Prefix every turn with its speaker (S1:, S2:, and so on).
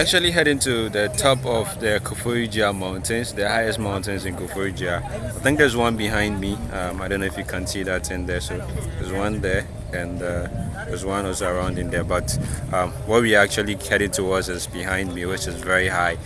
S1: Actually heading to the top of the Koforidua mountains, the highest mountains in Koforidua. I think there's one behind me. Um, I don't know if you can see that in there. So there's one there and uh, there's one also around in there. But um, what we actually heading towards is behind me, which is very high.